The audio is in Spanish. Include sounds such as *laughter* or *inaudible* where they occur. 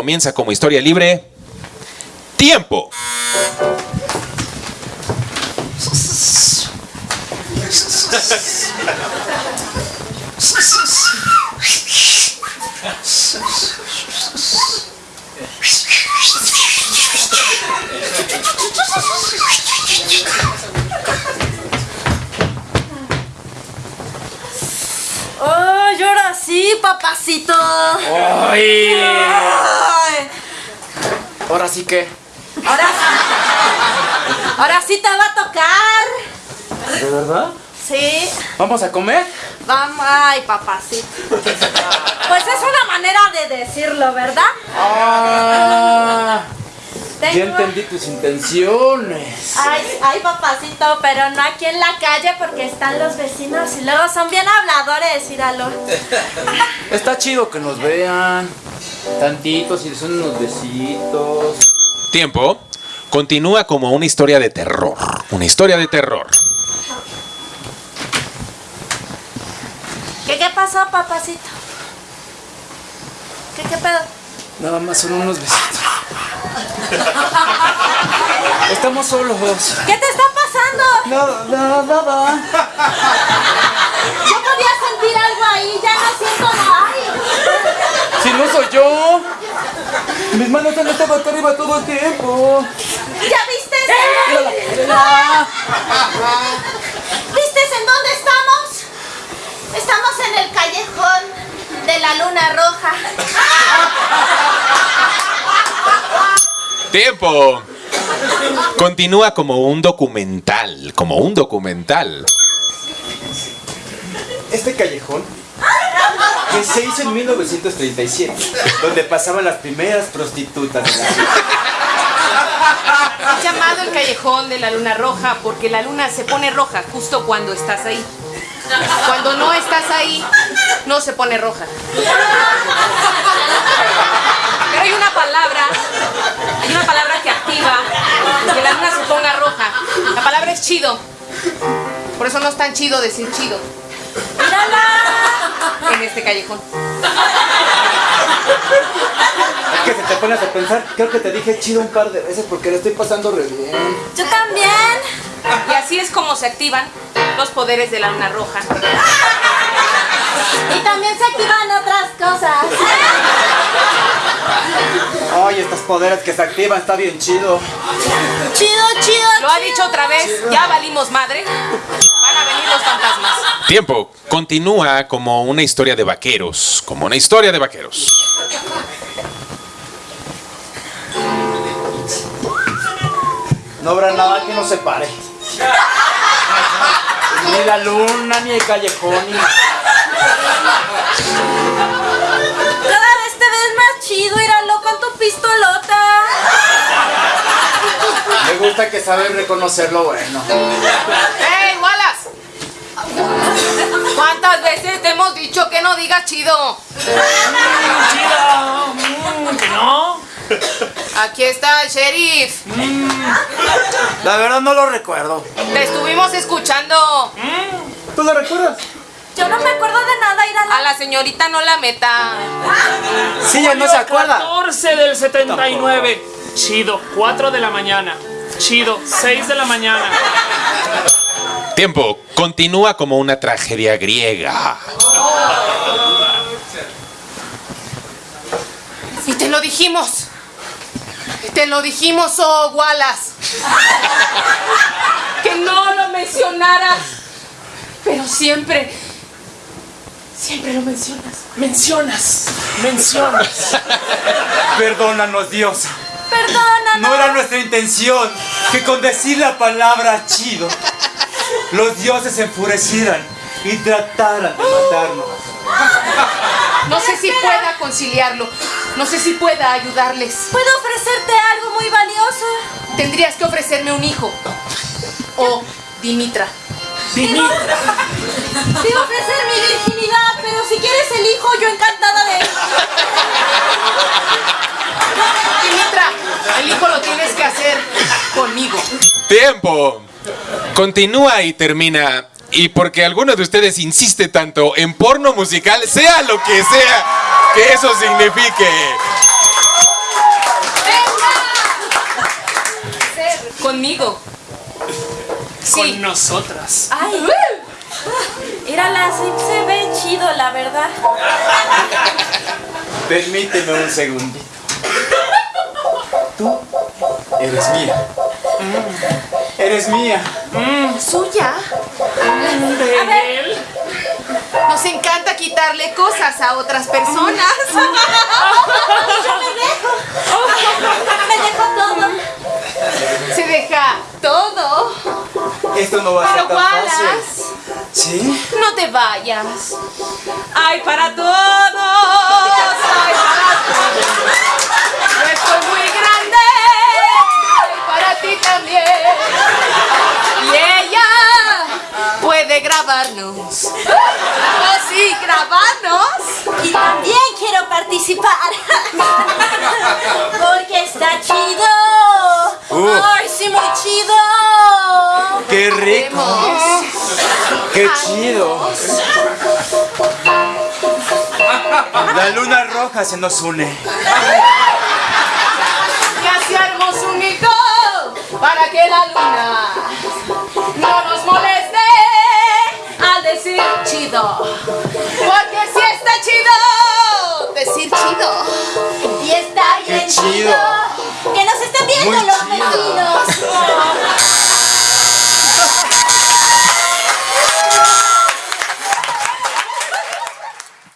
comienza como historia libre. ¡Tiempo! ¡Ay, ahora sí, papacito! ¡Ay! Ay, Ahora sí que. ahora sí. Ahora sí te va a tocar. ¿De verdad? Sí. ¿Vamos a comer? Vamos. Ay, papacito. Pues es una manera de decirlo, ¿verdad? Ah, ya Tengo- entendí tus intenciones. Ay, ay, papacito, pero no aquí en la calle porque están los vecinos y luego son bien habladores, míralo. *laughs* Está chido que nos vean. Tantitos y son unos besitos. Tiempo. Continúa como una historia de terror. Una historia de terror. ¿Qué, qué pasó, papacito? ¿Qué, qué pedo? Nada más son unos besitos. *laughs* Estamos solos. ¿Qué te está pasando? Nada, nada, nada. Yo podía sentir algo ahí, ya no siento nada. Ay, Si no soy yo. Mis manos han estado acá arriba todo el tiempo. ¿Ya viste? Mírala. ¿Viste en dónde estamos? Estamos en el callejón de la luna roja. *laughs* Tiempo. Continúa como un documental. Como un documental. Este callejón que se hizo en 1937, donde pasaban las primeras prostitutas de la ciudad. Es llamado el callejón de la luna roja porque la luna se pone roja justo cuando estás ahí. Cuando no estás ahí, no se pone roja. Pero hay una palabra, hay una palabra que activa que la luna se ponga roja. La palabra es chido. Por eso no es tan chido decir chido en este callejón. Es que si te pones a pensar, creo que te dije chido un par de veces porque le estoy pasando re bien. Yo también. Y así es como se activan los poderes de la luna roja. Y también se activan otras cosas. Ay, estos poderes que se activan está bien chido. Chido, chido. Lo ha dicho otra vez, ya valimos madre. Van a venir los fantasmas. Tiempo. Continúa como una historia de vaqueros. Como una historia de vaqueros. No habrá nada que nos separe. Ni la luna, ni el callejón, ni... Cada vez te ves más chido, íralo con tu pistolota. Me gusta que saben reconocer lo bueno. ¡Ey, Wallace! ¿Cuántas veces te hemos dicho que no digas chido? Chido. Mm, que no. Aquí está el sheriff. La verdad no lo recuerdo. Te estuvimos escuchando. ¿Tú lo recuerdas? Yo no me acuerdo de nada, íralo. A la señorita no la meta. Sí, ya no se acuerda. 14 del 79. Chido, 4 de la mañana. Chido, 6 de la mañana. Tiempo. Continúa como una tragedia griega. Y te lo dijimos. Te lo dijimos, oh Wallace. Que no lo mencionaras. Pero siempre. Siempre lo mencionas. Mencionas, mencionas. *laughs* Perdónanos, Dios. Perdónanos. No era nuestra intención que con decir la palabra chido, los dioses se enfurecieran y trataran de matarnos. No sé si pueda conciliarlo. No sé si pueda ayudarles. Puedo ofrecerte algo muy valioso. Tendrías que ofrecerme un hijo. O Dimitra. Te iba a ofrecer mi virginidad, quieres el hijo, yo encantada de él. Dimitra, el hijo lo tienes que hacer conmigo. ¡Tiempo! Continúa y termina. Y porque alguno de ustedes insiste tanto en porno musical, sea lo que sea que eso signifique. ¡Venga! Conmigo. Sí. Con nosotras. Ay era la sí se ve chido, la verdad. Permíteme un segundito. Tú eres mía. Eres mía. ¿Suya? ¿De él? Nos encanta quitarle cosas a otras personas. *laughs* Me dejó todo. Se deja todo. Esto no va a ser tan fácil. ¿Sí? no te vayas. Hay para todos. Hay para todos. Yo estoy muy grande. Hay para ti también. Y ella puede grabarnos. Oh, sí, grabarnos. Y también quiero participar. Porque está chido. Uh. Ay, sí, muy chido. ¡Qué rico! ¡Qué chido! La luna roja se nos une. Armó su nido para que la luna no nos moleste al decir chido. Porque si está chido, decir chido.